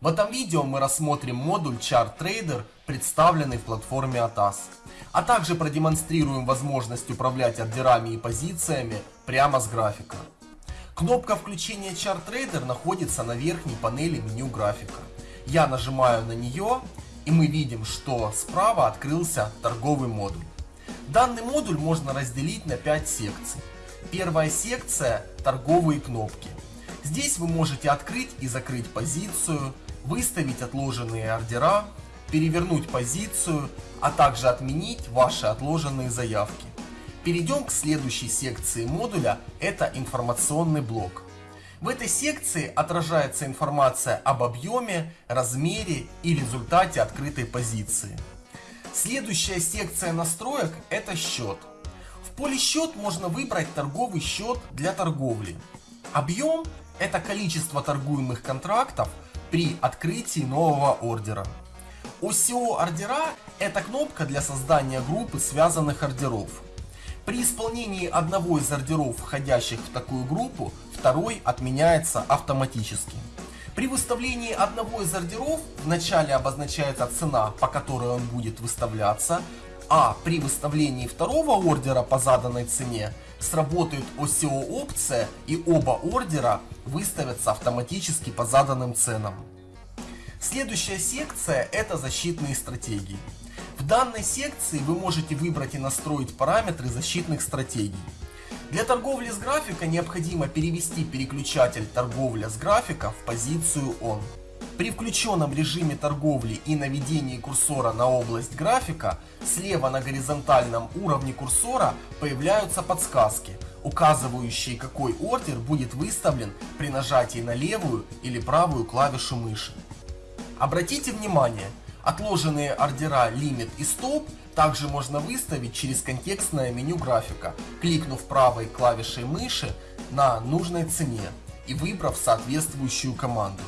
В этом видео мы рассмотрим модуль Chart Trader, представленный в платформе ATAS, а также продемонстрируем возможность управлять ордерами и позициями прямо с графика. Кнопка включения Chart Trader находится на верхней панели меню графика. Я нажимаю на нее и мы видим, что справа открылся торговый модуль. Данный модуль можно разделить на 5 секций. Первая секция – торговые кнопки. Здесь вы можете открыть и закрыть позицию, выставить отложенные ордера, перевернуть позицию, а также отменить ваши отложенные заявки. Перейдем к следующей секции модуля, это информационный блок. В этой секции отражается информация об объеме, размере и результате открытой позиции. Следующая секция настроек это счет. В поле счет можно выбрать торговый счет для торговли. Объем это количество торгуемых контрактов при открытии нового ордера. OCO ордера – это кнопка для создания группы связанных ордеров. При исполнении одного из ордеров, входящих в такую группу, второй отменяется автоматически. При выставлении одного из ордеров вначале обозначается цена, по которой он будет выставляться, а при выставлении второго ордера по заданной цене сработает OCO опция и оба ордера выставятся автоматически по заданным ценам. Следующая секция это защитные стратегии. В данной секции вы можете выбрать и настроить параметры защитных стратегий. Для торговли с графика необходимо перевести переключатель торговля с графика в позицию ON. При включенном режиме торговли и наведении курсора на область графика, слева на горизонтальном уровне курсора появляются подсказки, указывающие какой ордер будет выставлен при нажатии на левую или правую клавишу мыши. Обратите внимание, отложенные ордера лимит и стоп также можно выставить через контекстное меню графика, кликнув правой клавишей мыши на нужной цене и выбрав соответствующую команду.